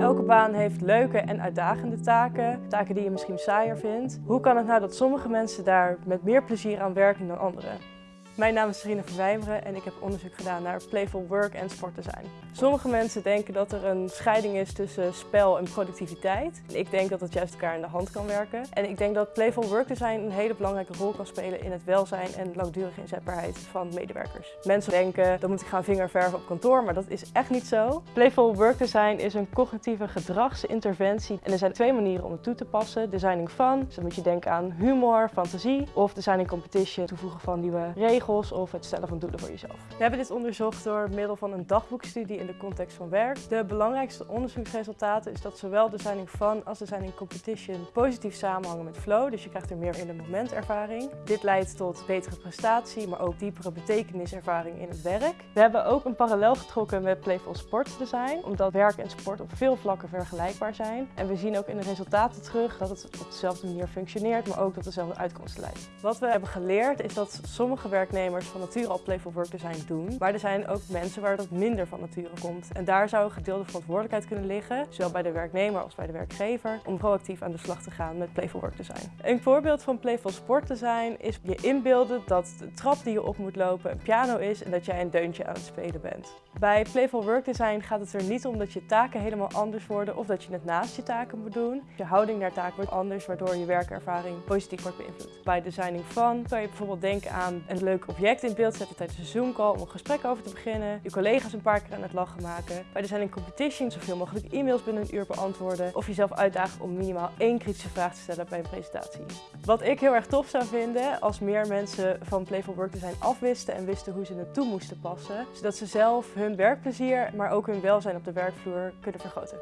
Elke baan heeft leuke en uitdagende taken, taken die je misschien saaier vindt. Hoe kan het nou dat sommige mensen daar met meer plezier aan werken dan anderen? Mijn naam is Serena Verwijmeren en ik heb onderzoek gedaan naar playful work en sportdesign. Sommige mensen denken dat er een scheiding is tussen spel en productiviteit. Ik denk dat het juist elkaar in de hand kan werken. En ik denk dat playful work design een hele belangrijke rol kan spelen in het welzijn en langdurige inzetbaarheid van medewerkers. Mensen denken, dan moet ik gaan vingerverven op kantoor, maar dat is echt niet zo. Playful work design is een cognitieve gedragsinterventie en er zijn twee manieren om het toe te passen. Designing fun, dus dan moet je denken aan humor, fantasie of designing competition, toevoegen van nieuwe regels of het stellen van doelen voor jezelf. We hebben dit onderzocht door middel van een dagboekstudie in de context van werk. De belangrijkste onderzoeksresultaten is dat zowel designing fun als designing competition positief samenhangen met flow, dus je krijgt er meer in de momentervaring. Dit leidt tot betere prestatie, maar ook diepere betekeniservaring in het werk. We hebben ook een parallel getrokken met Playful Sport Design, omdat werk en sport op veel vlakken vergelijkbaar zijn. En we zien ook in de resultaten terug dat het op dezelfde manier functioneert, maar ook dat dezelfde uitkomsten leidt. Wat we hebben geleerd is dat sommige van nature al playful work design doen. Maar er zijn ook mensen waar dat minder van nature komt. En daar zou een gedeelde verantwoordelijkheid kunnen liggen, zowel bij de werknemer als bij de werkgever, om proactief aan de slag te gaan met playful work design. Een voorbeeld van playful sport design is je inbeelden dat de trap die je op moet lopen een piano is en dat jij een deuntje aan het spelen bent. Bij playful work design gaat het er niet om dat je taken helemaal anders worden of dat je het naast je taken moet doen. Je houding naar taken wordt anders, waardoor je werkervaring positief wordt beïnvloed. Bij designing fun kan je bijvoorbeeld denken aan een leuk object in beeld zetten tijdens een Zoom call om een gesprek over te beginnen. Je collega's een paar keer aan het lachen maken. Bij designing competition zoveel mogelijk e-mails binnen een uur beantwoorden. Of jezelf uitdagen om minimaal één kritische vraag te stellen bij een presentatie. Wat ik heel erg tof zou vinden als meer mensen van Playful Work Design afwisten en wisten hoe ze het toe moesten passen. Zodat ze zelf hun werkplezier, maar ook hun welzijn op de werkvloer kunnen vergroten.